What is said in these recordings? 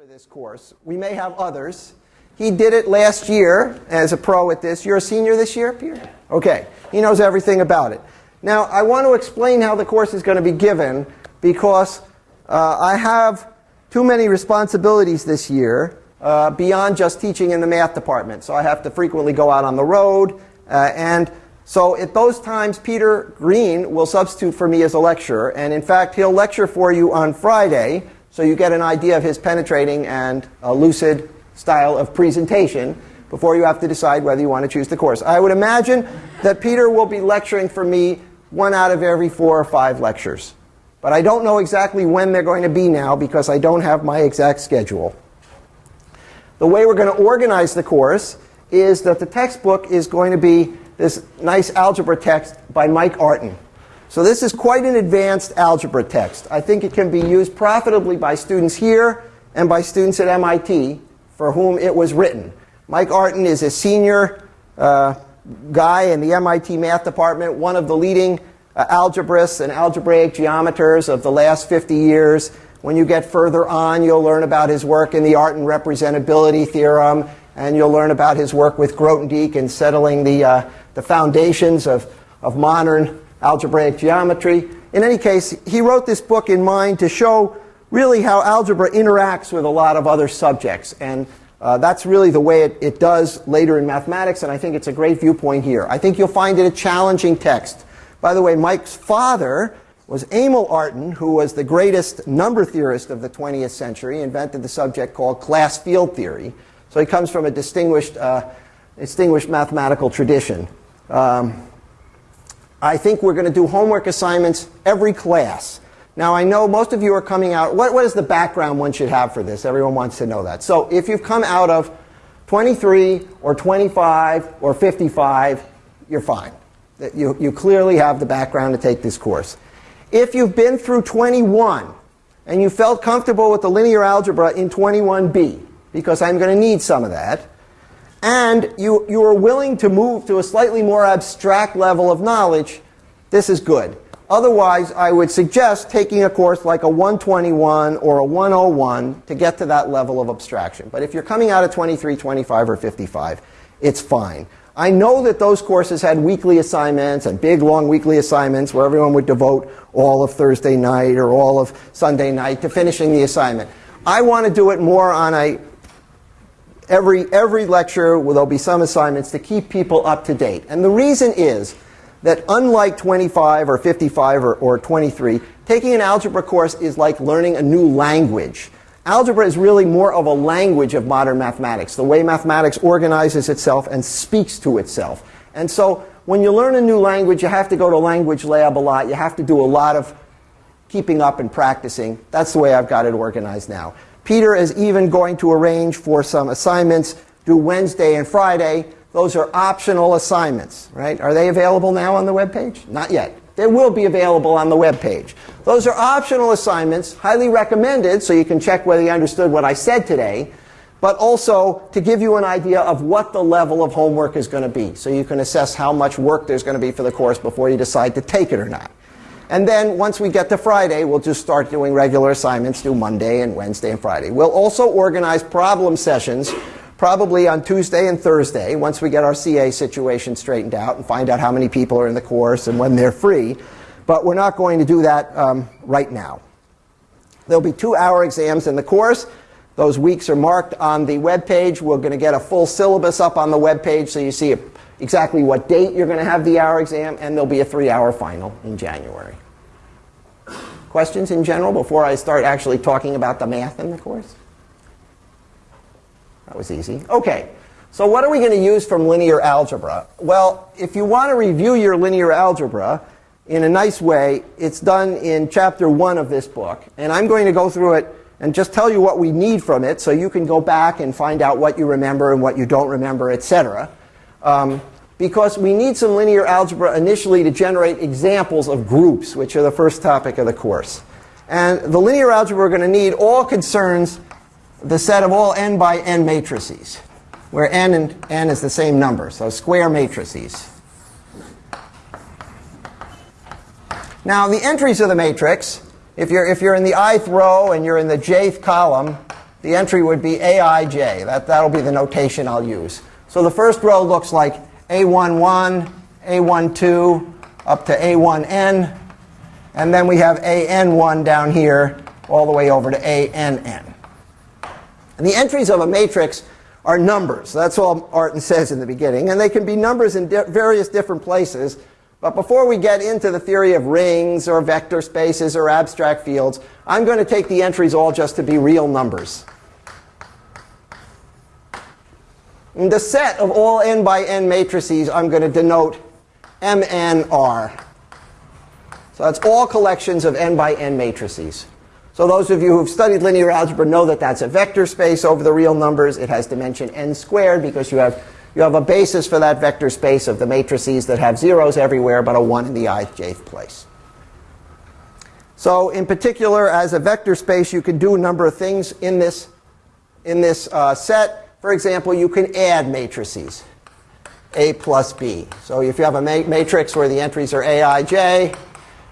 for this course. We may have others. He did it last year as a pro at this. You're a senior this year, Peter? Okay. He knows everything about it. Now, I want to explain how the course is going to be given because uh, I have too many responsibilities this year uh, beyond just teaching in the math department. So I have to frequently go out on the road. Uh, and so at those times, Peter Green will substitute for me as a lecturer. And in fact, he'll lecture for you on Friday so you get an idea of his penetrating and lucid style of presentation before you have to decide whether you want to choose the course. I would imagine that Peter will be lecturing for me one out of every four or five lectures. But I don't know exactly when they're going to be now because I don't have my exact schedule. The way we're going to organize the course is that the textbook is going to be this nice algebra text by Mike Artin. So this is quite an advanced algebra text. I think it can be used profitably by students here and by students at MIT for whom it was written. Mike Artin is a senior uh, guy in the MIT math department, one of the leading uh, algebraists and algebraic geometers of the last 50 years. When you get further on, you'll learn about his work in the Artin representability theorem, and you'll learn about his work with Grothendieck in settling the, uh, the foundations of, of modern algebraic geometry. In any case, he wrote this book in mind to show really how algebra interacts with a lot of other subjects. And uh, that's really the way it, it does later in mathematics, and I think it's a great viewpoint here. I think you'll find it a challenging text. By the way, Mike's father was Emil Artin, who was the greatest number theorist of the 20th century, invented the subject called class field theory. So he comes from a distinguished, uh, distinguished mathematical tradition. Um, I think we're going to do homework assignments every class. Now, I know most of you are coming out. What, what is the background one should have for this? Everyone wants to know that. So if you've come out of 23 or 25 or 55, you're fine. You, you clearly have the background to take this course. If you've been through 21 and you felt comfortable with the linear algebra in 21b, because I'm going to need some of that, and you, you are willing to move to a slightly more abstract level of knowledge, this is good. Otherwise, I would suggest taking a course like a 121 or a 101 to get to that level of abstraction. But if you're coming out of 23, 25, or 55, it's fine. I know that those courses had weekly assignments and big, long weekly assignments where everyone would devote all of Thursday night or all of Sunday night to finishing the assignment. I want to do it more on a every, every lecture, well, there'll be some assignments to keep people up to date. And the reason is that unlike 25 or 55 or, or 23, taking an algebra course is like learning a new language. Algebra is really more of a language of modern mathematics, the way mathematics organizes itself and speaks to itself. And so when you learn a new language, you have to go to language lab a lot. You have to do a lot of keeping up and practicing. That's the way I've got it organized now. Peter is even going to arrange for some assignments due Wednesday and Friday. Those are optional assignments, right? Are they available now on the web page? Not yet. They will be available on the web page. Those are optional assignments, highly recommended, so you can check whether you understood what I said today, but also to give you an idea of what the level of homework is going to be, so you can assess how much work there's going to be for the course before you decide to take it or not. And then once we get to Friday, we'll just start doing regular assignments, do Monday and Wednesday and Friday. We'll also organize problem sessions probably on Tuesday and Thursday once we get our CA situation straightened out and find out how many people are in the course and when they're free. But we're not going to do that um, right now. There'll be two hour exams in the course. Those weeks are marked on the web page. We're going to get a full syllabus up on the web page so you see exactly what date you're going to have the hour exam, and there'll be a three hour final in January. Questions in general before I start actually talking about the math in the course? That was easy. Okay, so what are we going to use from linear algebra? Well, if you want to review your linear algebra in a nice way, it's done in chapter one of this book. And I'm going to go through it and just tell you what we need from it so you can go back and find out what you remember and what you don't remember, etc. Um, because we need some linear algebra initially to generate examples of groups, which are the first topic of the course. And the linear algebra we're going to need all concerns the set of all n by n matrices, where n and n is the same number, so square matrices. Now, the entries of the matrix, if you're, if you're in the ith row and you're in the jth column, the entry would be aij. That, that'll be the notation I'll use. So the first row looks like a11, a12, up to a1n. And then we have an1 down here all the way over to ann. And the entries of a matrix are numbers. That's all Artin says in the beginning. And they can be numbers in di various different places. But before we get into the theory of rings or vector spaces or abstract fields, I'm going to take the entries all just to be real numbers. And the set of all n by n matrices I'm going to denote MNR. So that's all collections of n by n matrices. So those of you who've studied linear algebra know that that's a vector space over the real numbers. It has dimension n squared because you have you have a basis for that vector space of the matrices that have zeros everywhere but a 1 in the ijth place. So in particular, as a vector space, you can do a number of things in this, in this uh, set. For example, you can add matrices, A plus B. So if you have a ma matrix where the entries are Aij,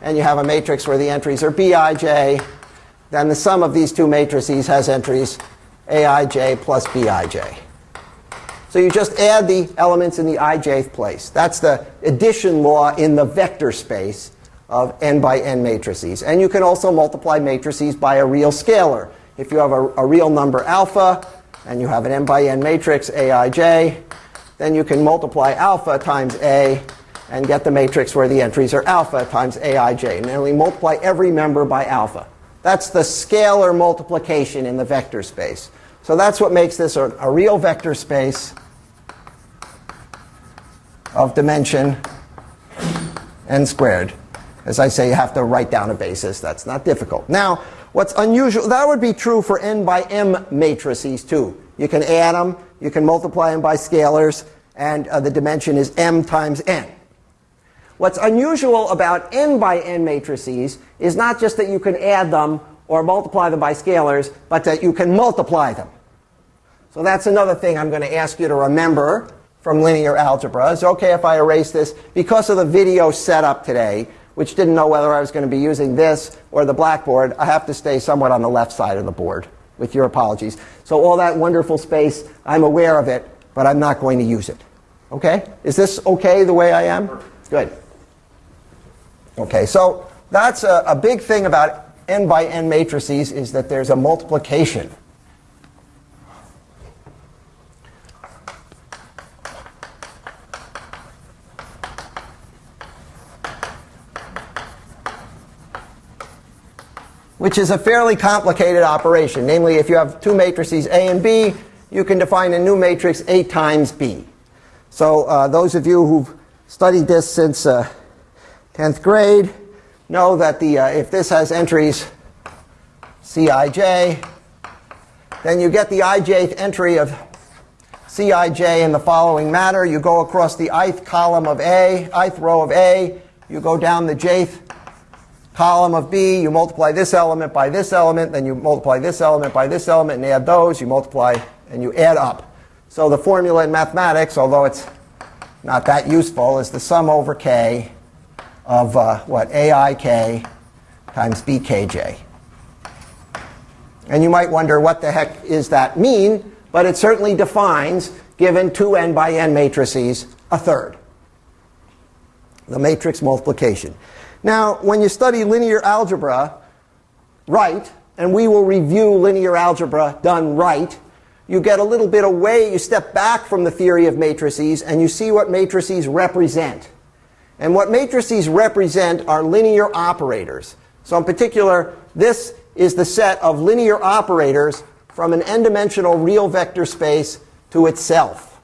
and you have a matrix where the entries are Bij, then the sum of these two matrices has entries Aij plus Bij. So you just add the elements in the ijth place. That's the addition law in the vector space of n by n matrices. And you can also multiply matrices by a real scalar. If you have a, a real number alpha, and you have an n by n matrix aij, then you can multiply alpha times a and get the matrix where the entries are alpha times aij. We multiply every member by alpha. That's the scalar multiplication in the vector space. So that's what makes this a, a real vector space of dimension n squared. As I say, you have to write down a basis. That's not difficult. Now, what's unusual, that would be true for n by m matrices too. You can add them, you can multiply them by scalars, and uh, the dimension is m times n. What's unusual about n by n matrices is not just that you can add them or multiply them by scalars, but that you can multiply them. So that's another thing I'm going to ask you to remember from linear algebra. It's okay if I erase this because of the video setup today, which didn't know whether I was going to be using this or the blackboard. I have to stay somewhat on the left side of the board, with your apologies. So all that wonderful space, I'm aware of it, but I'm not going to use it. Okay? Is this okay the way I am? Good. Okay, so that's a, a big thing about n by n matrices is that there's a multiplication which is a fairly complicated operation. Namely, if you have two matrices A and B, you can define a new matrix A times B. So uh, those of you who've studied this since uh, 10th grade know that the, uh, if this has entries Cij, then you get the ijth entry of Cij in the following manner. You go across the ith column of A, ith row of A, you go down the jth column of B, you multiply this element by this element, then you multiply this element by this element and add those, you multiply and you add up. So the formula in mathematics, although it's not that useful, is the sum over k of uh, what aik times bkj. And you might wonder what the heck is that mean, but it certainly defines, given two n by n matrices, a third. The matrix multiplication. Now, when you study linear algebra right, and we will review linear algebra done right, you get a little bit away, you step back from the theory of matrices, and you see what matrices represent. And what matrices represent are linear operators. So in particular, this is the set of linear operators from an n-dimensional real vector space to itself.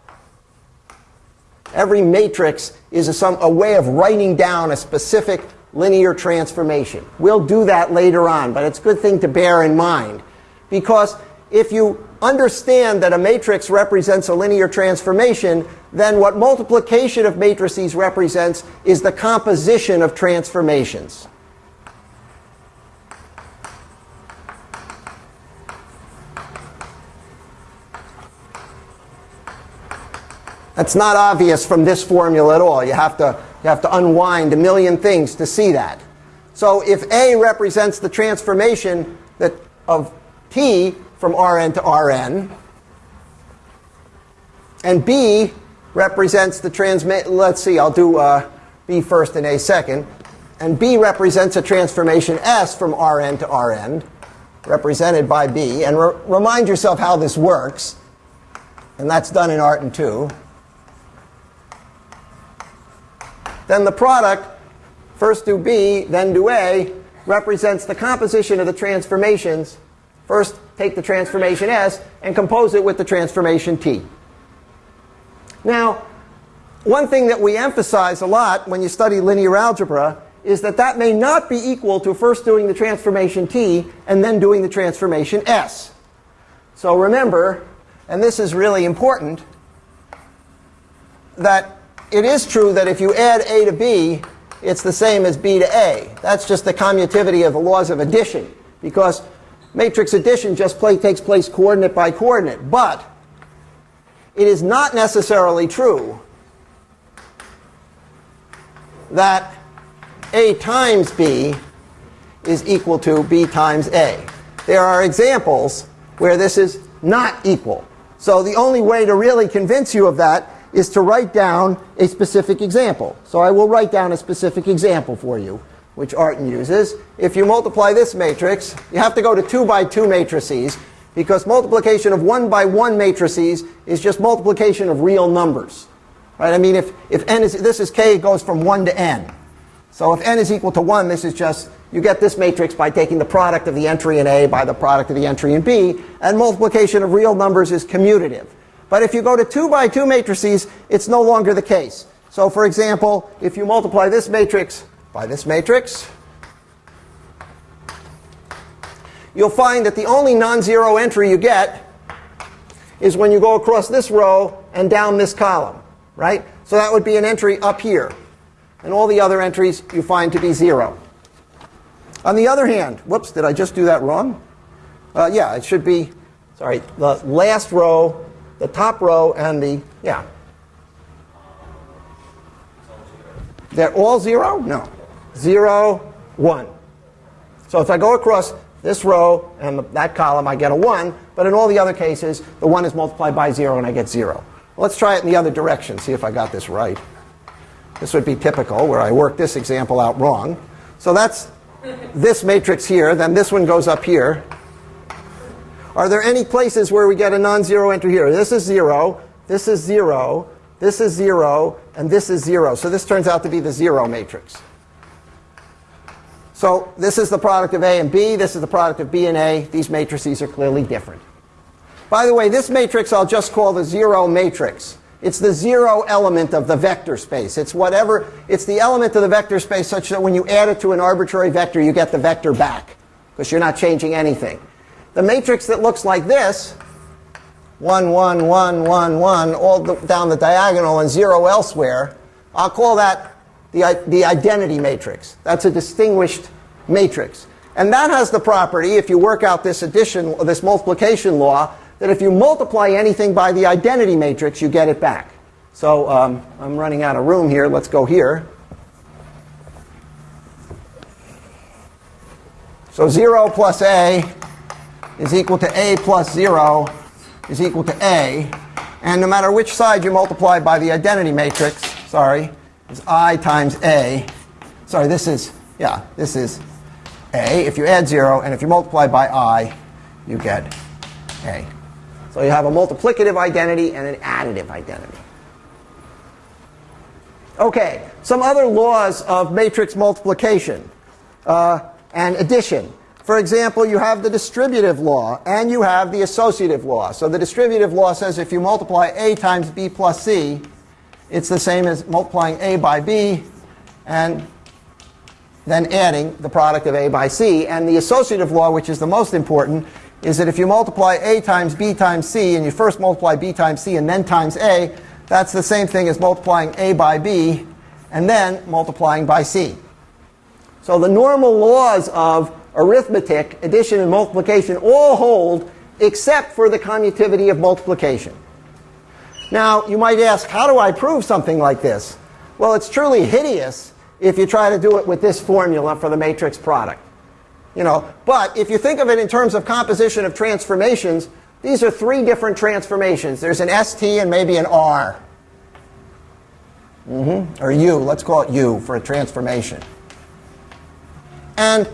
Every matrix is a, some, a way of writing down a specific linear transformation. We'll do that later on, but it's a good thing to bear in mind. Because if you understand that a matrix represents a linear transformation, then what multiplication of matrices represents is the composition of transformations. That's not obvious from this formula at all. You have to you have to unwind a million things to see that. So if A represents the transformation that of T from Rn to Rn. And B represents the transmit. Let's see, I'll do uh, B first and A second. And B represents a transformation S from Rn to Rn, represented by B. And re remind yourself how this works. And that's done in Artin 2. Then the product, first do B, then do A, represents the composition of the transformations. First, take the transformation S and compose it with the transformation T. Now, one thing that we emphasize a lot when you study linear algebra is that that may not be equal to first doing the transformation T and then doing the transformation S. So remember, and this is really important, that it is true that if you add A to B, it's the same as B to A. That's just the commutativity of the laws of addition, because matrix addition just play, takes place coordinate by coordinate. But it is not necessarily true that A times B is equal to B times A. There are examples where this is not equal. So the only way to really convince you of that is to write down a specific example. So I will write down a specific example for you, which Artin uses. If you multiply this matrix, you have to go to 2 by 2 matrices because multiplication of 1 by 1 matrices is just multiplication of real numbers. Right? I mean, if, if n is, this is k, it goes from 1 to n. So if n is equal to 1, this is just, you get this matrix by taking the product of the entry in A by the product of the entry in B, and multiplication of real numbers is commutative. But if you go to 2 by 2 matrices, it's no longer the case. So for example, if you multiply this matrix by this matrix, you'll find that the only non-zero entry you get is when you go across this row and down this column, right? So that would be an entry up here. And all the other entries you find to be 0. On the other hand, whoops, did I just do that wrong? Uh, yeah, it should be, sorry, the last row, the top row, and the, yeah. They're all 0? No. 0, 1. So if I go across this row and the, that column, I get a 1. But in all the other cases, the 1 is multiplied by 0 and I get 0. Let's try it in the other direction, see if I got this right. This would be typical, where I work this example out wrong. So that's this matrix here. Then this one goes up here. Are there any places where we get a non-zero entry here? This is 0, this is 0, this is 0, and this is 0. So this turns out to be the 0 matrix. So this is the product of A and B. This is the product of B and A. These matrices are clearly different. By the way, this matrix I'll just call the zero matrix. It's the zero element of the vector space. It's whatever, it's the element of the vector space such that when you add it to an arbitrary vector, you get the vector back because you're not changing anything. The matrix that looks like this, 1, 1, 1, 1, 1, all the, down the diagonal and 0 elsewhere, I'll call that the, the identity matrix. That's a distinguished matrix. And that has the property, if you work out this addition, this multiplication law, that if you multiply anything by the identity matrix, you get it back. So um, I'm running out of room here. Let's go here. So 0 plus a is equal to a plus 0 is equal to a. And no matter which side you multiply by the identity matrix, sorry, is i times a. Sorry, this is, yeah, this is a. If you add 0, and if you multiply by i, you get a. So you have a multiplicative identity and an additive identity. Okay, some other laws of matrix multiplication uh, and addition. For example, you have the distributive law and you have the associative law. So the distributive law says if you multiply a times b plus c, it's the same as multiplying a by b and then adding the product of a by c. And the associative law, which is the most important, is that if you multiply a times b times c, and you first multiply b times c and then times a, that's the same thing as multiplying a by b and then multiplying by c. So the normal laws of arithmetic, addition and multiplication all hold except for the commutativity of multiplication. Now, you might ask, how do I prove something like this? Well, it's truly hideous if you try to do it with this formula for the matrix product. You know, but if you think of it in terms of composition of transformations, these are three different transformations. There's an ST and maybe an R. Mm-hmm. Or U, let's call it U for a transformation. And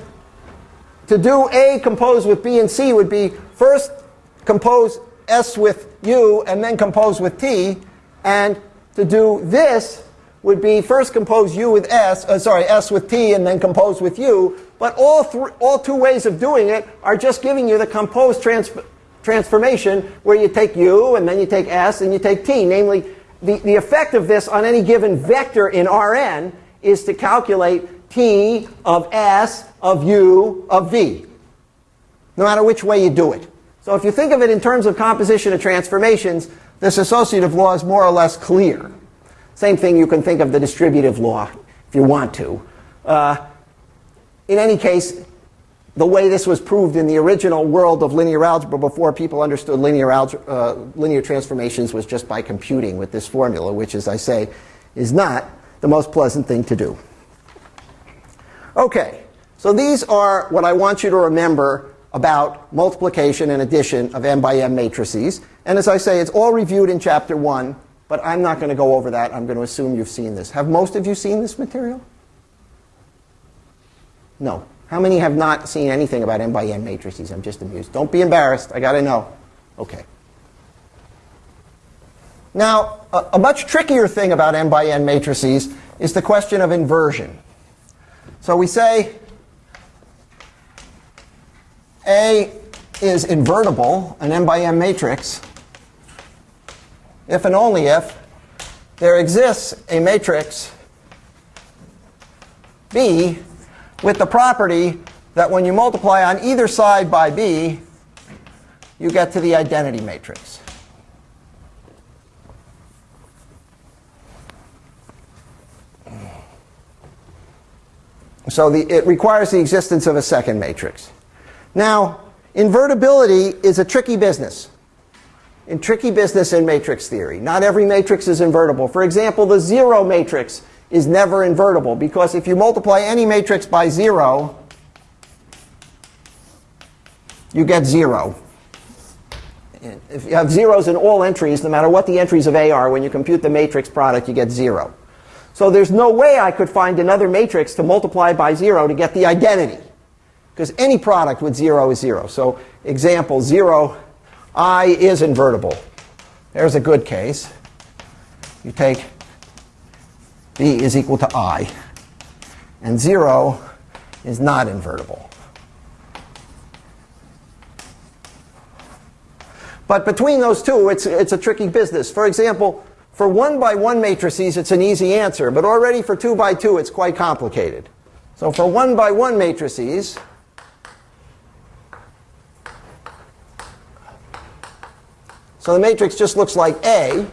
to do A composed with B and C would be first compose S with U and then compose with T. And to do this would be first compose U with S, uh, sorry, S with T and then compose with U. But all, all two ways of doing it are just giving you the composed trans transformation where you take U and then you take S and you take T. Namely, the, the effect of this on any given vector in Rn is to calculate T of S of U of V, no matter which way you do it. So if you think of it in terms of composition of transformations, this associative law is more or less clear. Same thing, you can think of the distributive law if you want to. Uh, in any case, the way this was proved in the original world of linear algebra before people understood linear, uh, linear transformations was just by computing with this formula, which, as I say, is not the most pleasant thing to do. Okay, so these are what I want you to remember about multiplication and addition of m by m matrices. And as I say, it's all reviewed in chapter 1, but I'm not going to go over that. I'm going to assume you've seen this. Have most of you seen this material? No. How many have not seen anything about m by n matrices? I'm just amused. Don't be embarrassed. I got to know. Okay. Now, a, a, much trickier thing about m by n matrices is the question of inversion. So we say A is invertible, an m by m matrix, if and only if there exists a matrix B with the property that when you multiply on either side by B, you get to the identity matrix. So the, it requires the existence of a second matrix. Now, invertibility is a tricky business. In tricky business in matrix theory. Not every matrix is invertible. For example, the zero matrix is never invertible because if you multiply any matrix by 0, you get 0. If you have zeros in all entries, no matter what the entries of A are, when you compute the matrix product, you get 0. So there's no way I could find another matrix to multiply by 0 to get the identity. Because any product with 0 is 0. So example, 0, i is invertible. There's a good case. You take b is equal to i. And 0 is not invertible. But between those two, it's, it's a tricky business. For example, for 1 by 1 matrices, it's an easy answer. But already for 2 by 2, it's quite complicated. So for 1 by 1 matrices, so the matrix just looks like A,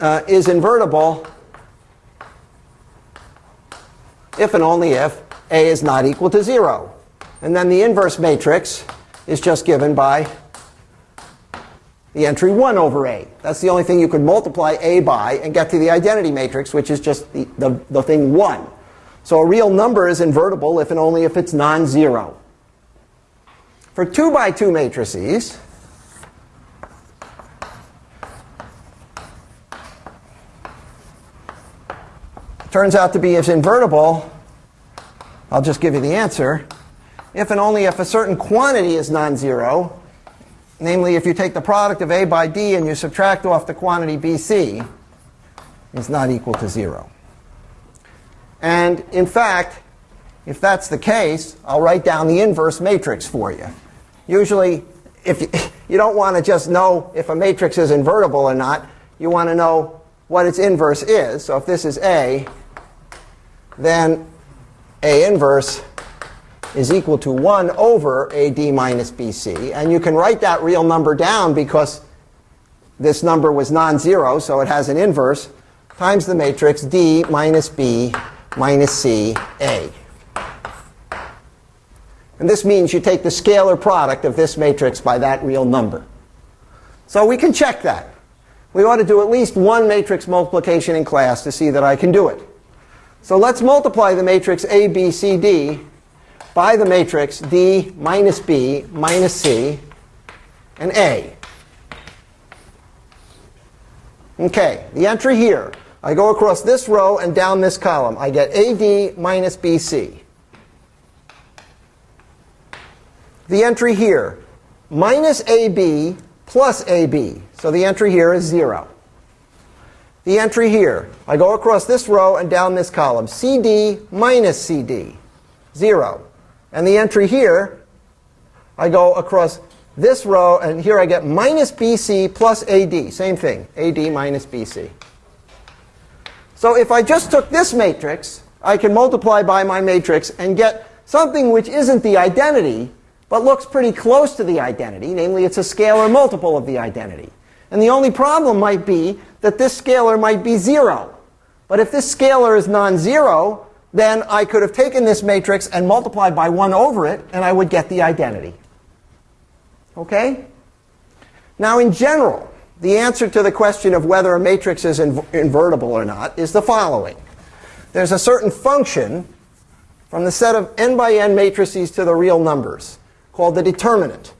uh, is invertible if and only if A is not equal to 0. And then the inverse matrix is just given by the entry 1 over A. That's the only thing you could multiply A by and get to the identity matrix, which is just the, the, the thing 1. So a real number is invertible if and only if it's non-zero. For 2 by 2 matrices, turns out to be as invertible, I'll just give you the answer, if and only if a certain quantity is non-zero, namely if you take the product of A by D and you subtract off the quantity BC, is not equal to 0. And in fact, if that's the case, I'll write down the inverse matrix for you. Usually, if you, you don't want to just know if a matrix is invertible or not, you want to know what its inverse is. So if this is A, then A inverse is equal to 1 over AD minus BC. And you can write that real number down because this number was non-zero, so it has an inverse, times the matrix D minus B minus C A. And this means you take the scalar product of this matrix by that real number. So we can check that. We ought to do at least one matrix multiplication in class to see that I can do it. So let's multiply the matrix A, B, C, D by the matrix D minus B minus C and A. Okay, the entry here. I go across this row and down this column. I get AD minus BC. The entry here, minus AB plus AB. So the entry here is 0. The entry here, I go across this row and down this column. CD minus CD, 0. And the entry here, I go across this row, and here I get minus BC plus AD. Same thing, AD minus BC. So if I just took this matrix, I can multiply by my matrix and get something which isn't the identity, but looks pretty close to the identity. Namely, it's a scalar multiple of the identity. And the only problem might be that this scalar might be 0. But if this scalar is non-zero, then I could have taken this matrix and multiplied by 1 over it, and I would get the identity. Okay? Now, in general, the answer to the question of whether a matrix is inv invertible or not is the following. There's a certain function from the set of n by n matrices to the real numbers called the determinant,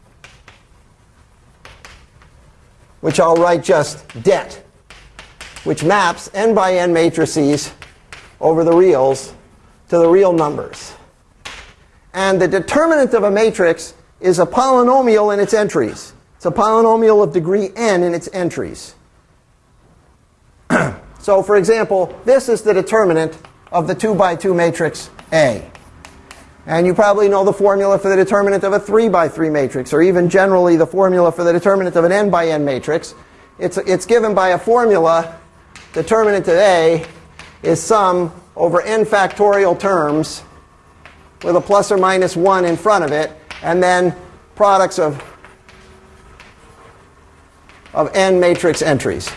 which I'll write just det, which maps n by n matrices over the reals to the real numbers. And the determinant of a matrix is a polynomial in its entries. It's a polynomial of degree n in its entries. so for example, this is the determinant of the 2 by 2 matrix A. And you probably know the formula for the determinant of a 3 by 3 matrix, or even generally the formula for the determinant of an n by n matrix. It's, it's given by a formula. Determinant of A is sum over n factorial terms with a plus or minus 1 in front of it, and then products of, of n matrix entries.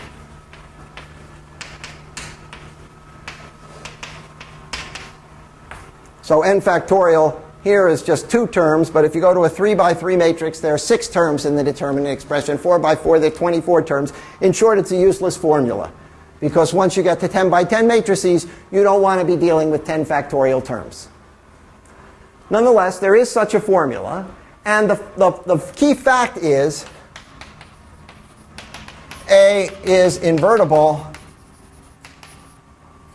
So n factorial here is just two terms, but if you go to a 3 by 3 matrix, there are six terms in the determinant expression. 4 by 4, there are 24 terms. In short, it's a useless formula. Because once you get to 10 by 10 matrices, you don't want to be dealing with 10 factorial terms. Nonetheless, there is such a formula. And the, the, the key fact is A is invertible,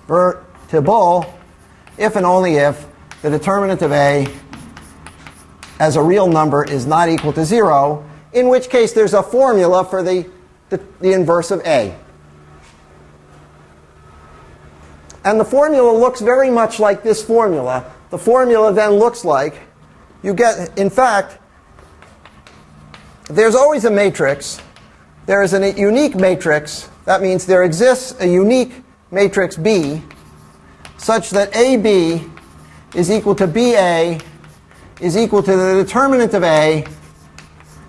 vertible, if and only if the determinant of A as a real number is not equal to 0, in which case there's a formula for the, the, the inverse of A. And the formula looks very much like this formula. The formula then looks like you get, in fact, there's always a matrix. There is a unique matrix. That means there exists a unique matrix B such that AB is equal to BA is equal to the determinant of A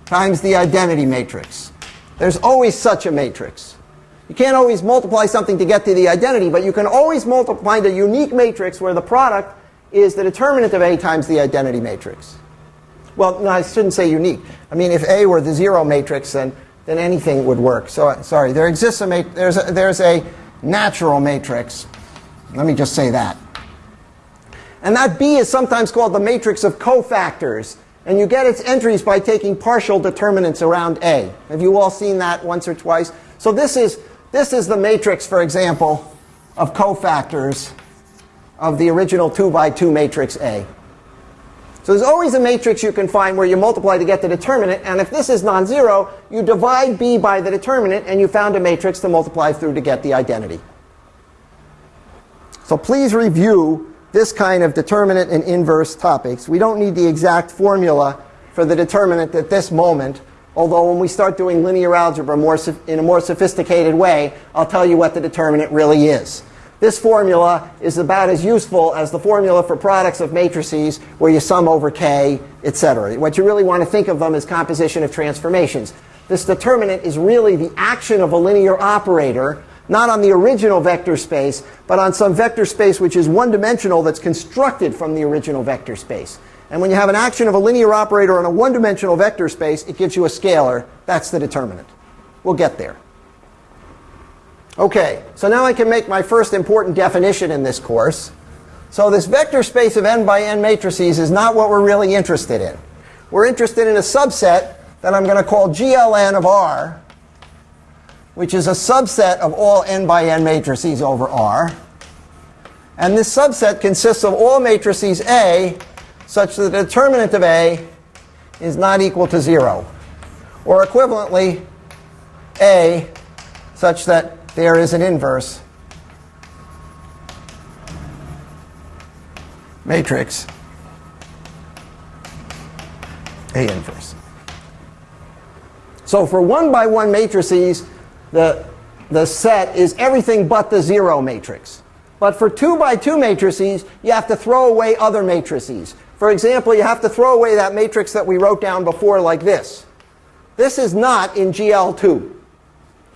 times the identity matrix. There's always such a matrix. You can't always multiply something to get to the identity, but you can always multiply the unique matrix where the product is the determinant of A times the identity matrix. Well, no, I shouldn't say unique. I mean, if A were the zero matrix, then, then anything would work. So, uh, sorry, there exists a, there's a, there's a natural matrix. Let me just say that. And that B is sometimes called the matrix of cofactors. And you get its entries by taking partial determinants around A. Have you all seen that once or twice? So this is this is the matrix, for example, of cofactors of the original 2 by 2 matrix A. So there's always a matrix you can find where you multiply to get the determinant. And if this is non-zero, you divide B by the determinant, and you found a matrix to multiply through to get the identity. So please review this kind of determinant and inverse topics. We don't need the exact formula for the determinant at this moment. Although when we start doing linear algebra more, in a more sophisticated way, I'll tell you what the determinant really is. This formula is about as useful as the formula for products of matrices where you sum over k, etc. What you really want to think of them as composition of transformations. This determinant is really the action of a linear operator, not on the original vector space, but on some vector space which is one-dimensional that's constructed from the original vector space. And when you have an action of a linear operator on a one-dimensional vector space, it gives you a scalar. That's the determinant. We'll get there. OK, so now I can make my first important definition in this course. So this vector space of n by n matrices is not what we're really interested in. We're interested in a subset that I'm going to call GLN of R, which is a subset of all n by n matrices over R. And this subset consists of all matrices A such that the determinant of A is not equal to 0. Or equivalently, A such that there is an inverse matrix A inverse. So for one by one matrices, the, the set is everything but the zero matrix. But for two by two matrices, you have to throw away other matrices. For example, you have to throw away that matrix that we wrote down before like this. This is not in GL2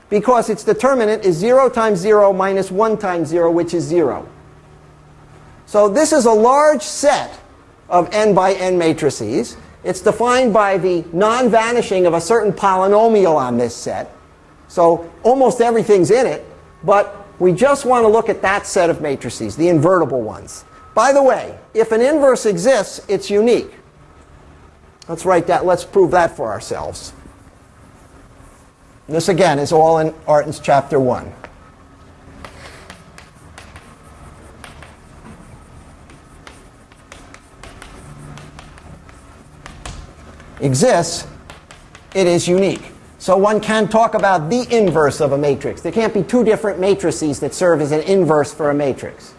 because its determinant is 0 times 0 minus 1 times 0, which is 0. So this is a large set of n by n matrices. It's defined by the non-vanishing of a certain polynomial on this set. So almost everything's in it, but we just want to look at that set of matrices, the invertible ones. By the way, if an inverse exists, it's unique. Let's write that. Let's prove that for ourselves. This again is all in Artin's chapter 1. Exists, it is unique. So one can talk about the inverse of a matrix. There can't be two different matrices that serve as an inverse for a matrix.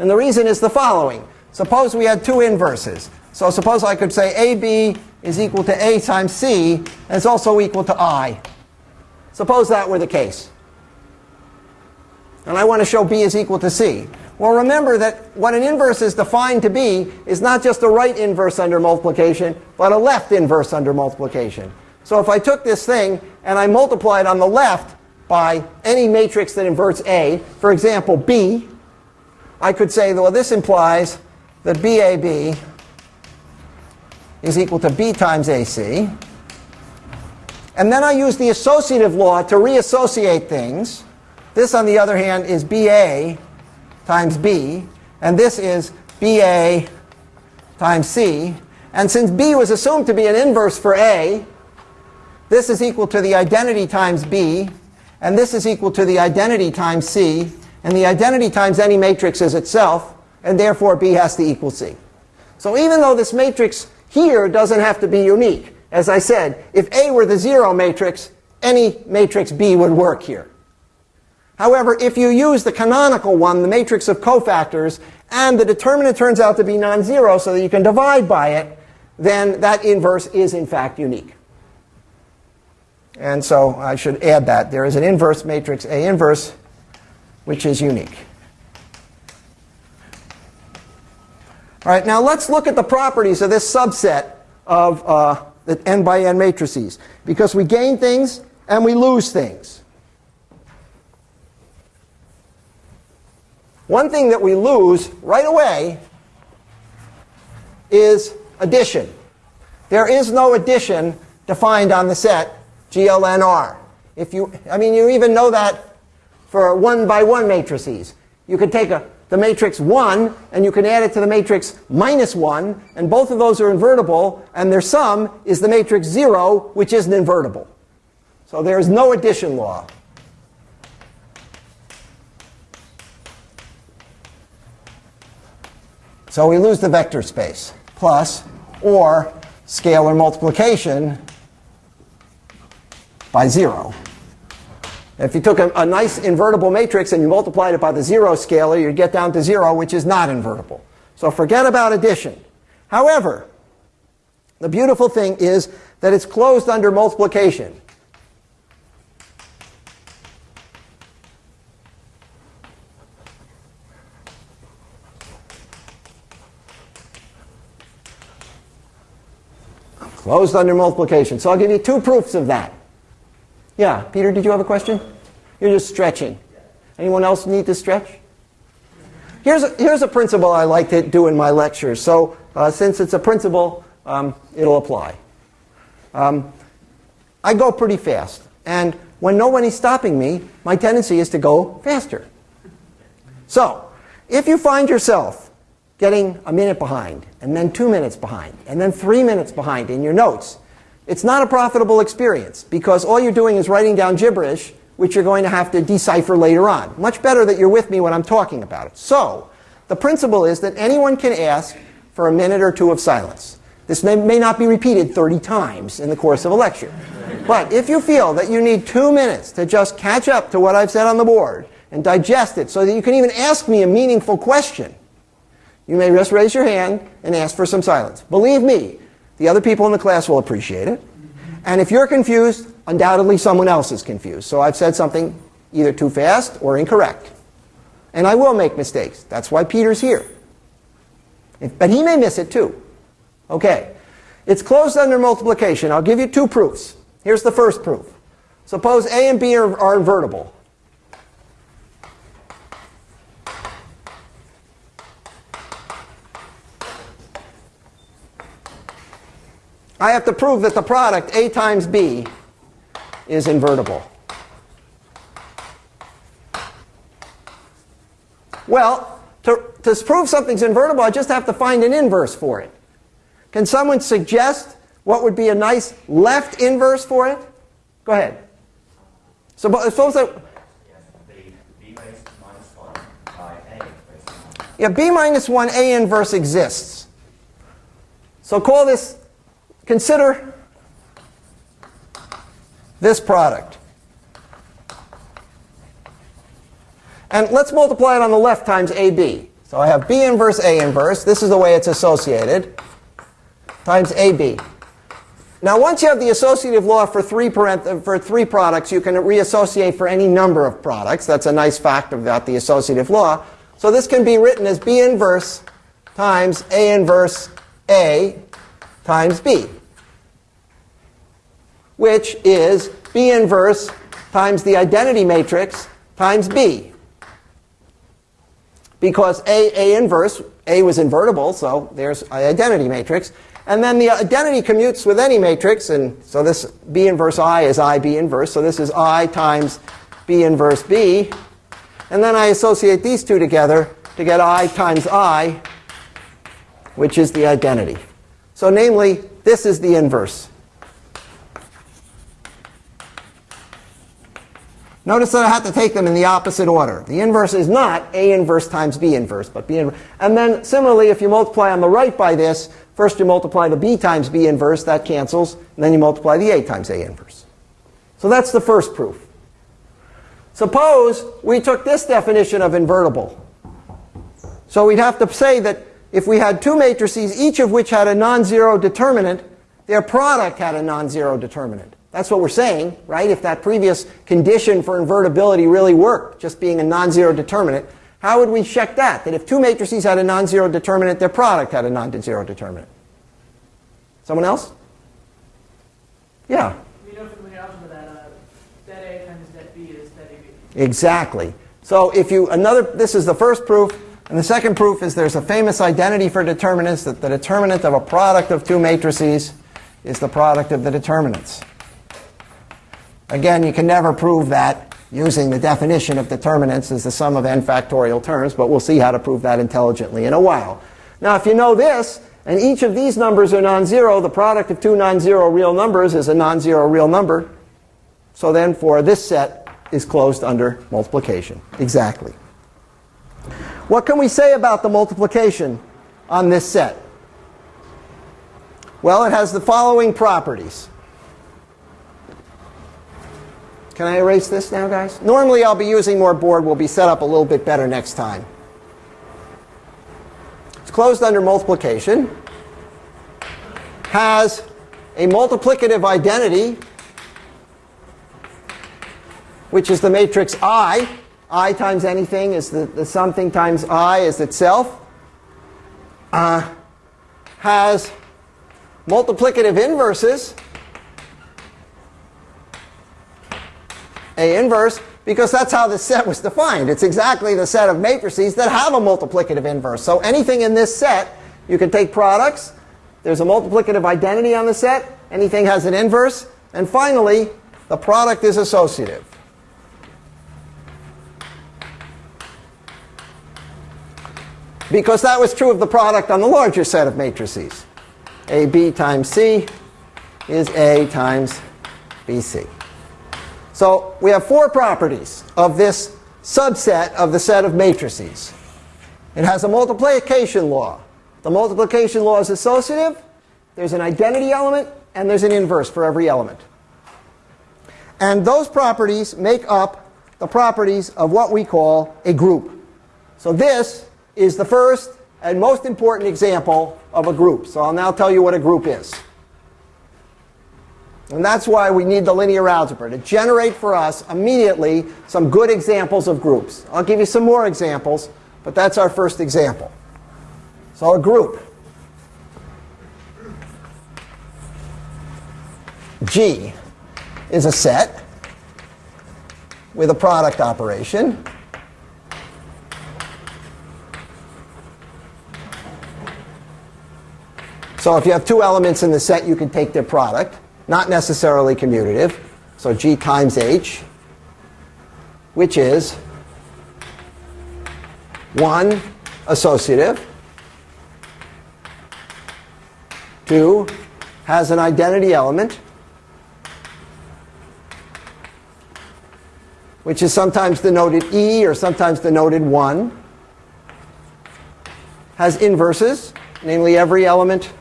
And the reason is the following. Suppose we had two inverses. So suppose I could say AB is equal to A times C, and it's also equal to I. Suppose that were the case. And I want to show B is equal to C. Well, remember that what an inverse is defined to be is not just a right inverse under multiplication, but a left inverse under multiplication. So if I took this thing and I multiplied on the left by any matrix that inverts A, for example, B, I could say, well, this implies that BAB is equal to B times AC. And then I use the associative law to reassociate things. This, on the other hand, is BA times B. And this is BA times C. And since B was assumed to be an inverse for A, this is equal to the identity times B. And this is equal to the identity times C. And the identity times any matrix is itself. And therefore, B has to equal C. So even though this matrix here doesn't have to be unique, as I said, if A were the zero matrix, any matrix B would work here. However, if you use the canonical one, the matrix of cofactors, and the determinant turns out to be non-zero so that you can divide by it, then that inverse is in fact unique. And so I should add that. There is an inverse matrix, A inverse, which is unique. All right, now let's look at the properties of this subset of uh, the n by n matrices. Because we gain things and we lose things. One thing that we lose right away is addition. There is no addition defined on the set GLNR. If you, I mean, you even know that for one by one matrices. You could take a, the matrix 1 and you can add it to the matrix minus 1, and both of those are invertible, and their sum is the matrix 0, which isn't invertible. So there is no addition law. So we lose the vector space, plus, or scalar multiplication by 0. If you took a, a, nice invertible matrix and you multiplied it by the 0 scalar, you'd get down to 0, which is not invertible. So forget about addition. However, the beautiful thing is that it's closed under multiplication. Closed under multiplication. So I'll give you two proofs of that. Yeah, Peter, did you have a question? You're just stretching. Anyone else need to stretch? Here's a, here's a principle I like to do in my lectures. So uh, since it's a principle, um, it'll apply. Um, I go pretty fast. And when nobody's stopping me, my tendency is to go faster. So if you find yourself getting a minute behind, and then two minutes behind, and then three minutes behind in your notes. It's not a profitable experience because all you're doing is writing down gibberish, which you're going to have to decipher later on. Much better that you're with me when I'm talking about it. So, the principle is that anyone can ask for a minute or two of silence. This may, may not be repeated 30 times in the course of a lecture. But if you feel that you need two minutes to just catch up to what I've said on the board and digest it so that you can even ask me a meaningful question, you may just raise your hand and ask for some silence. Believe me, the other people in the class will appreciate it. And if you're confused, undoubtedly someone else is confused. So I've said something either too fast or incorrect. And I will make mistakes. That's why Peter's here. But he may miss it too. Okay. It's closed under multiplication. I'll give you two proofs. Here's the first proof. Suppose A and B are, are invertible. I have to prove that the product A times B is invertible. Well, to, to prove something's invertible, I just have to find an inverse for it. Can someone suggest what would be a nice left inverse for it? Go ahead. So uh, suppose that. Yeah, b minus 1 a inverse exists. So call this, consider this product. And let's multiply it on the left times AB. So I have B inverse A inverse. This is the way it's associated. Times AB. Now once you have the associative law for three, for three products, you can reassociate for any number of products. That's a nice fact about the associative law. So this can be written as B inverse times A inverse A times B, which is B inverse times the identity matrix times B. Because A, A inverse, A was invertible, so there's an identity matrix. And then the identity commutes with any matrix, and so this B inverse I is I B inverse, so this is I times B inverse B. And then I associate these two together to get I times I, which is the identity. So namely, this is the inverse. Notice that I have to take them in the opposite order. The inverse is not A inverse times B inverse, but B inverse. And then similarly, if you multiply on the right by this, first you multiply the B times B inverse, that cancels, and then you multiply the A times A inverse. So that's the first proof. Suppose we took this definition of invertible. So we'd have to say that if we had two matrices, each of which had a non-zero determinant, their product had a non-zero determinant. That's what we're saying, right? If that previous condition for invertibility really worked, just being a non-zero determinant, how would we check that? That if two matrices had a non-zero determinant, their product had a non-zero determinant. Someone else? Yeah. We know from the algebra that uh, that A times that B is that AB. Exactly. So if you another, this is the first proof, and the second proof is there's a famous identity for determinants that the determinant of a product of two matrices is the product of the determinants. Again, you can never prove that using the definition of determinants as the sum of n factorial terms, but we'll see how to prove that intelligently in a while. Now, if you know this, and each of these numbers are non-zero, the product of two non-zero real numbers is a non-zero real number. So then for this set is closed under multiplication. Exactly. What can we say about the multiplication on this set? Well, it has the following properties. Can I erase this now, guys? Normally I'll be using more board. We'll be set up a little bit better next time. It's closed under multiplication. Has a multiplicative identity, which is the matrix I. I times anything is the, the something times I is itself. Uh, has multiplicative inverses. A inverse because that's how this set was defined. It's exactly the set of matrices that have a multiplicative inverse. So anything in this set, you can take products. There's a multiplicative identity on the set. Anything has an inverse. And finally, the product is associative. because that was true of the product on the larger set of matrices. AB times C is A times BC. So we have four properties of this subset of the set of matrices. It has a multiplication law. The multiplication law is associative. There's an identity element, and there's an inverse for every element. And those properties make up the properties of what we call a group. So this is the first and most important example of a group. So I'll now tell you what a group is. And that's why we need the linear algebra, to generate for us immediately some good examples of groups. I'll give you some more examples, but that's our first example. So a group. G is a set with a product operation. So if you have two elements in the set, you can take their product. Not necessarily commutative. So G times H, which is 1 associative, 2 has an identity element, which is sometimes denoted E or sometimes denoted 1, has inverses, namely every element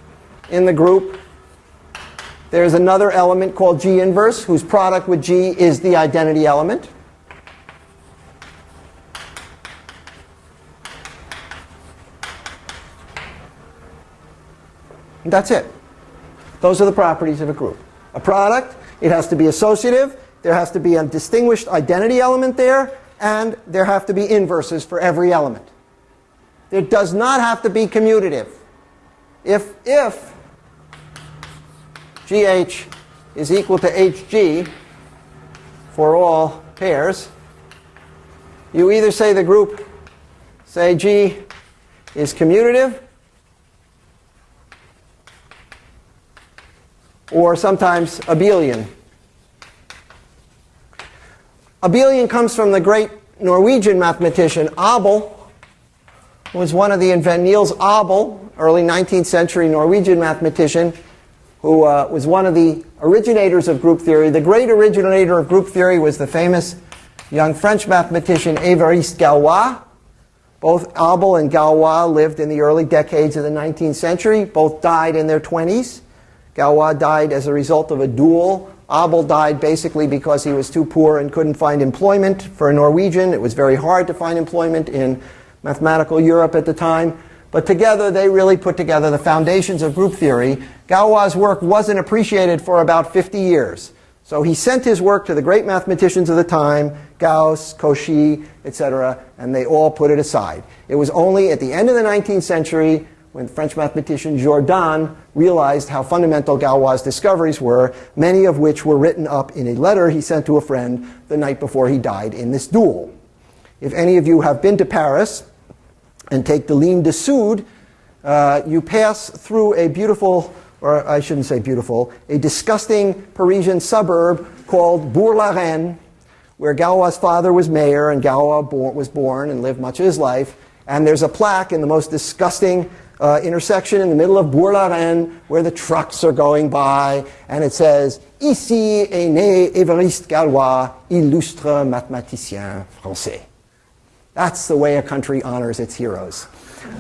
in the group. There's another element called G inverse, whose product with G is the identity element. And that's it. Those are the properties of a group. A product, it has to be associative, there has to be a distinguished identity element there, and there have to be inverses for every element. It does not have to be commutative. If, if GH is equal to HG for all pairs, you either say the group, say G is commutative, or sometimes abelian. Abelian comes from the great Norwegian mathematician Abel, who was one of the invent Niels Abel, early 19th century Norwegian mathematician, who uh, was one of the originators of group theory. The great originator of group theory was the famous young French mathematician Évariste Galois. Both Abel and Galois lived in the early decades of the 19th century. Both died in their 20s. Galois died as a result of a duel. Abel died basically because he was too poor and couldn't find employment. For a Norwegian, it was very hard to find employment in mathematical Europe at the time. But together, they really put together the foundations of group theory. Galois' work wasn't appreciated for about 50 years. So he sent his work to the great mathematicians of the time, Gauss, Cauchy, etc., and they all put it aside. It was only at the end of the 19th century when French mathematician Jordan realized how fundamental Galois' discoveries were, many of which were written up in a letter he sent to a friend the night before he died in this duel. If any of you have been to Paris and take the Ligne de Sud, uh, you pass through a beautiful, or I shouldn't say beautiful, a disgusting Parisian suburb called Bourg-la-Reine, where Galois' father was mayor and Galois was born and lived much of his life. And there's a plaque in the most disgusting uh, intersection in the middle of Bourg-la-Reine where the trucks are going by, and it says, Ici est né Évariste Galois, illustre mathématicien français. That's the way a country honors its heroes.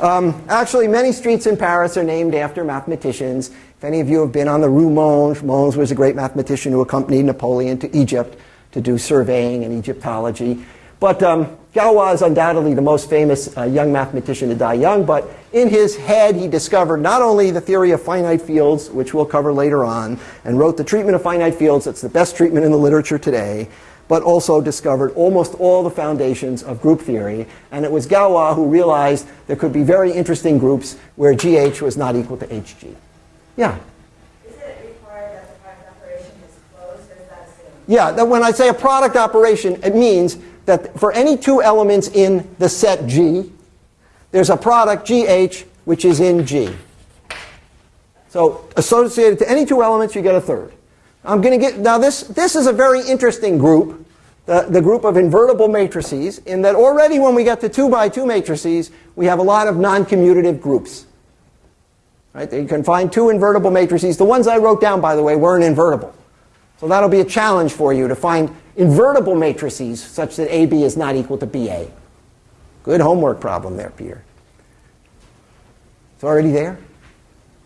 Um, actually, many streets in Paris are named after mathematicians. If any of you have been on the Rue Monge, Monge was a great mathematician who accompanied Napoleon to Egypt to do surveying and Egyptology. But um, Galois is undoubtedly the most famous uh, young mathematician to die young, but in his head he discovered not only the theory of finite fields, which we'll cover later on, and wrote the treatment of finite fields, that's the best treatment in the literature today, but also discovered almost all the foundations of group theory. And it was Galois who realized there could be very interesting groups where GH was not equal to HG. Yeah? Is it required that the product operation is closed, or is that assumed? Yeah, that when I say a product operation, it means that for any two elements in the set G, there's a product GH which is in G. So associated to any two elements, you get a third. I'm going to get now this. This is a very interesting group the, the group of invertible matrices in that already when we get to 2 by 2 matrices, we have a lot of non-commutative groups. Right? You can find two invertible matrices. The ones I wrote down, by the way, weren't invertible. So that'll be a challenge for you to find invertible matrices such that AB is not equal to BA. Good homework problem there, Peter. It's already there?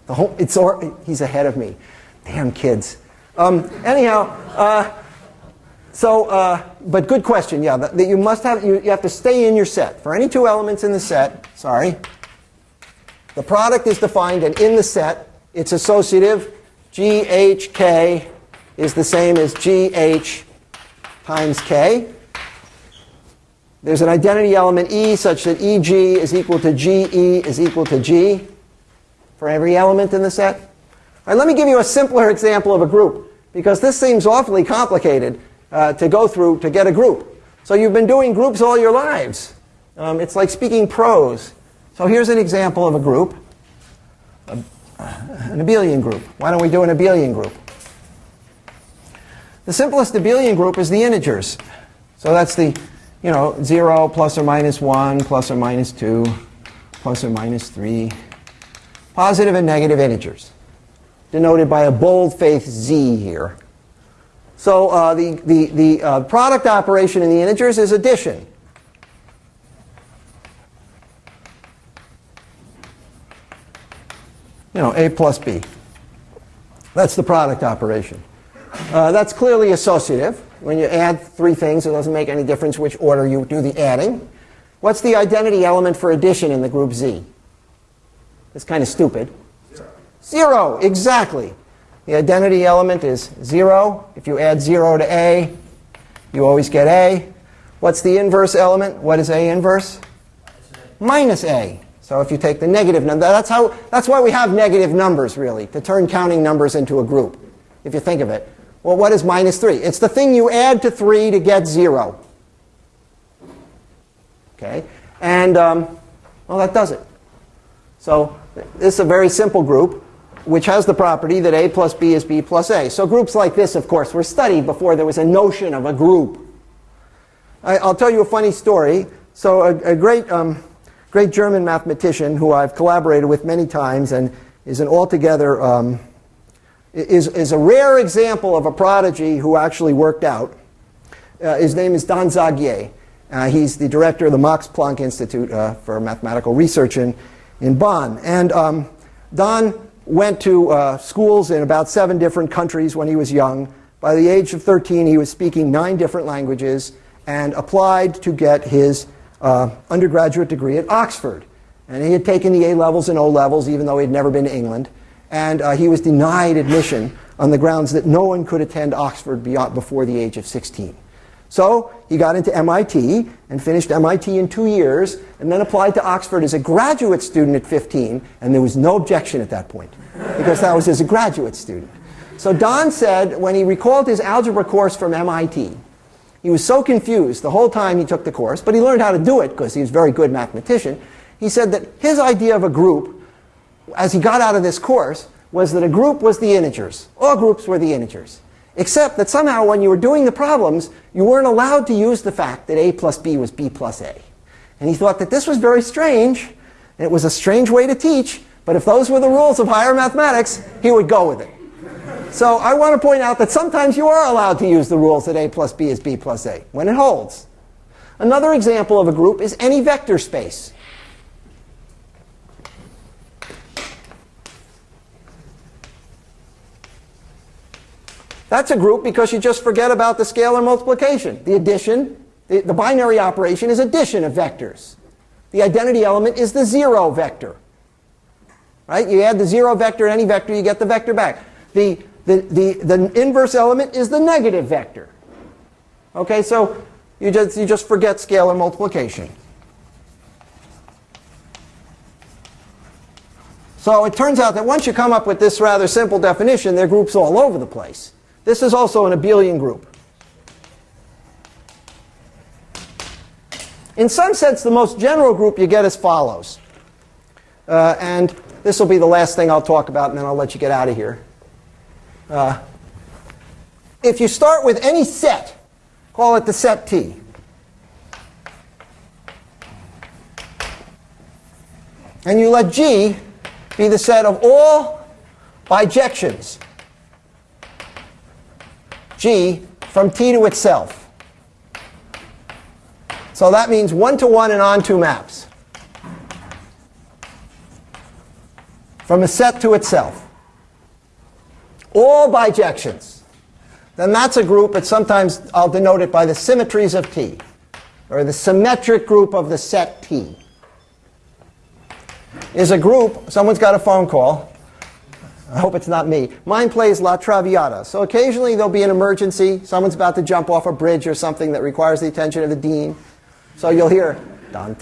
The whole, it's al- he's ahead of me. Damn kids. Um, anyhow, uh, so, uh, but good question. Yeah, that, that you must have, you, you have to stay in your set. For any two elements in the set, sorry, the product is defined, and in the set, it's associative. GHK is the same as GH times K. There's an identity element E such that EG is equal to GE is equal to G for every element in the set. Right, let me give you a simpler example of a group, because this seems awfully complicated uh, to go through to get a group. So you've been doing groups all your lives. Um, it's like speaking prose. So here's an example of a group, a, an abelian group. Why don't we do an abelian group? The simplest abelian group is the integers. So that's the, you know, 0 plus or minus 1 plus or minus 2 plus or minus 3. Positive and negative integers, denoted by a bold-faced Z here. So uh, the, the, the uh, product operation in the integers is addition. You know, A plus B. That's the product operation. Uh, that's clearly associative. When you add three things, it doesn't make any difference which order you do the adding. What's the identity element for addition in the group Z? It's kind of stupid. Zero, exactly. The identity element is 0. If you add 0 to A, you always get A. What's the inverse element? What is A inverse? Minus A. So if you take the negative number, that's, how, that's why we have negative numbers, really, to turn counting numbers into a group, if you think of it. Well, what is minus 3? It's the thing you add to 3 to get 0. Okay? And, um, well, that does it. So this is a very simple group, which has the property that A plus B is B plus A. So groups like this, of course, were studied before there was a notion of a group. I, will tell you a funny story. So a, a great, um, great German mathematician who I've collaborated with many times and is an altogether um, is, is a rare example of a prodigy who actually worked out. Uh, his name is Don Zagier. Uh, he's the director of the Max Planck Institute uh, for Mathematical Research in, in Bonn. And um, Don went to uh, schools in about seven different countries when he was young. By the age of 13, he was speaking nine different languages and applied to get his uh, undergraduate degree at Oxford. And he had taken the A levels and O levels, even though he had never been to England. And uh, he was denied admission on the grounds that no one could attend Oxford beyond, before the age of 16. So he got into MIT and finished MIT in two years, and then applied to Oxford as a graduate student at 15, and there was no objection at that point, because that was as a graduate student. So Don said when he recalled his algebra course from MIT, he was so confused the whole time he took the course, but he learned how to do it because he was a very good mathematician. He said that his idea of a group, as he got out of this course, was that a group was the integers. All groups were the integers. Except that somehow when you were doing the problems, you weren't allowed to use the fact that a plus b was b plus a. And he thought that this was very strange, and it was a strange way to teach, but if those were the rules of higher mathematics, he would go with it. So I want to point out that sometimes you are allowed to use the rules that a plus b is b plus a, when it holds. Another example of a group is any vector space. That's a group because you just forget about the scalar multiplication. The addition, the, the, binary operation is addition of vectors. The identity element is the zero vector. Right? You add the zero vector to any vector, you get the vector back. The, the, the, the inverse element is the negative vector. Okay, so you just, you just forget scalar multiplication. So it turns out that once you come up with this rather simple definition, there are groups all over the place. This is also an abelian group. In some sense, the most general group you get as follows. Uh, and this will be the last thing I'll talk about, and then I'll let you get out of here. Uh, if you start with any set Call it the set T. And you let G be the set of all bijections G from T to itself. So that means one-to-one and onto maps. From a set to itself. All bijections. Then that's a group, but sometimes I'll denote it by the symmetries of T, or the symmetric group of the set T. Is a group, someone's got a phone call, I hope it's not me. Mine plays La Traviata. So occasionally there'll be an emergency. Someone's about to jump off a bridge or something that requires the attention of the dean. So you'll hear. I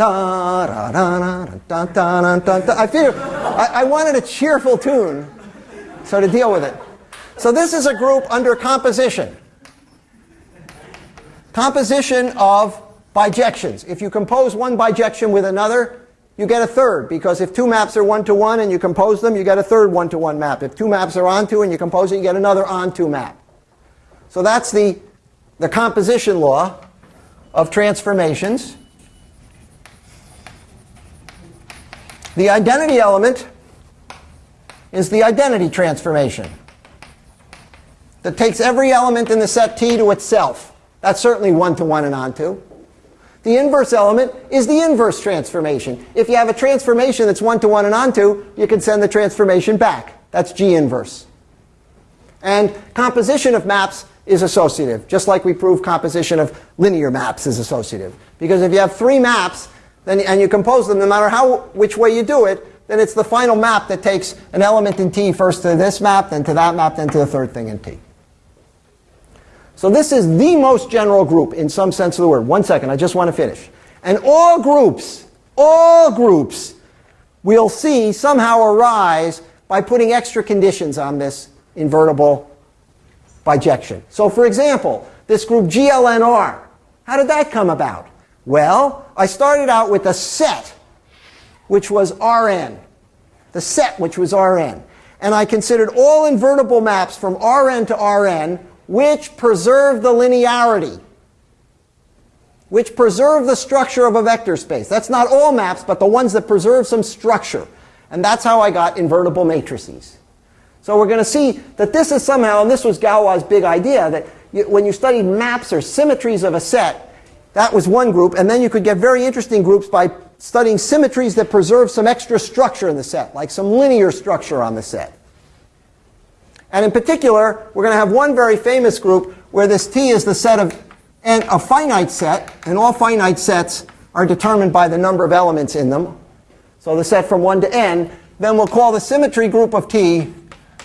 figured I, I wanted a cheerful tune, so to deal with it. So this is a group under composition. Composition of bijections. If you compose one bijection with another, you get a third because if two maps are one to one and you compose them, you get a third one to one map. If two maps are onto and you compose it, you get another onto map. So that's the, the composition law of transformations. The identity element is the identity transformation that takes every element in the set T to itself. That's certainly one to one and onto. The inverse element is the inverse transformation. If you have a transformation that's one-to-one and onto, you can send the transformation back. That's G inverse. And composition of maps is associative, just like we proved composition of linear maps is associative. Because if you have three maps then, and you compose them, no matter how, which way you do it, then it's the final map that takes an element in T first to this map, then to that map, then to the third thing in T. So this is the most general group in some sense of the word. One second, I just want to finish. And all groups, all groups, we'll see somehow arise by putting extra conditions on this invertible bijection. So for example, this group GLNR, how did that come about? Well, I started out with a set, which was Rn. The set, which was Rn. And I considered all invertible maps from Rn to Rn which preserve the linearity, which preserve the structure of a vector space. That's not all maps, but the ones that preserve some structure. And that's how I got invertible matrices. So we're going to see that this is somehow, and this was Galois's big idea, that you, when you studied maps or symmetries of a set, that was one group, and then you could get very interesting groups by studying symmetries that preserve some extra structure in the set, like some linear structure on the set. And in particular, we're going to have one very famous group where this T is the set of and a finite set, and all finite sets are determined by the number of elements in them. So the set from 1 to n, then we'll call the symmetry group of T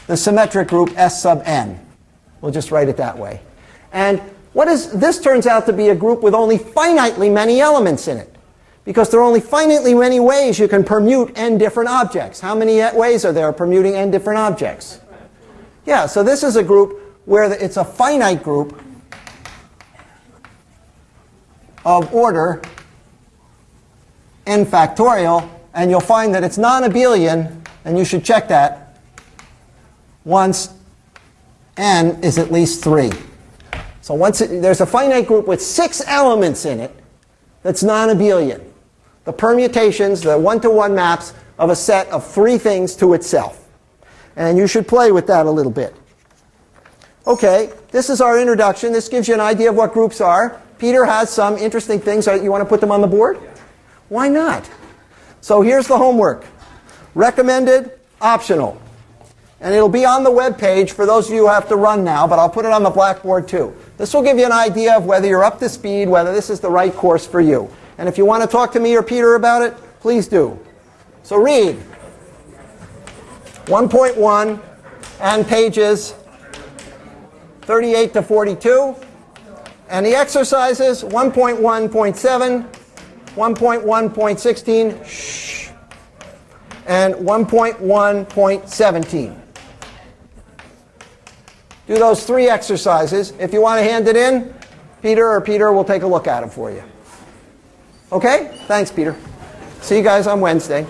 the symmetric group S sub n. We'll just write it that way. And what is, this turns out to be a group with only finitely many elements in it. Because there are only finitely many ways you can permute n different objects. How many ways are there permuting n different objects? Yeah, so this is a group where it's a finite group of order n factorial, and you'll find that it's non-abelian, and you should check that once n is at least 3. So once it, there's a finite group with six elements in it that's non-abelian. The permutations, the one-to-one -one maps of a set of three things to itself. And you should play with that a little bit. Okay, this is our introduction. This gives you an idea of what groups are. Peter has some interesting things. You want to put them on the board? Why not? So here's the homework. Recommended, optional. And it'll be on the web page for those of you who have to run now, but I'll put it on the blackboard too. This will give you an idea of whether you're up to speed, whether this is the right course for you. And if you want to talk to me or Peter about it, please do. So read. 1.1 and pages 38 to 42. And the exercises 1.1.7, 1.1.16, and 1.1.17. Do those three exercises. If you want to hand it in, Peter or Peter will take a look at them for you. Okay? Thanks, Peter. See you guys on Wednesday.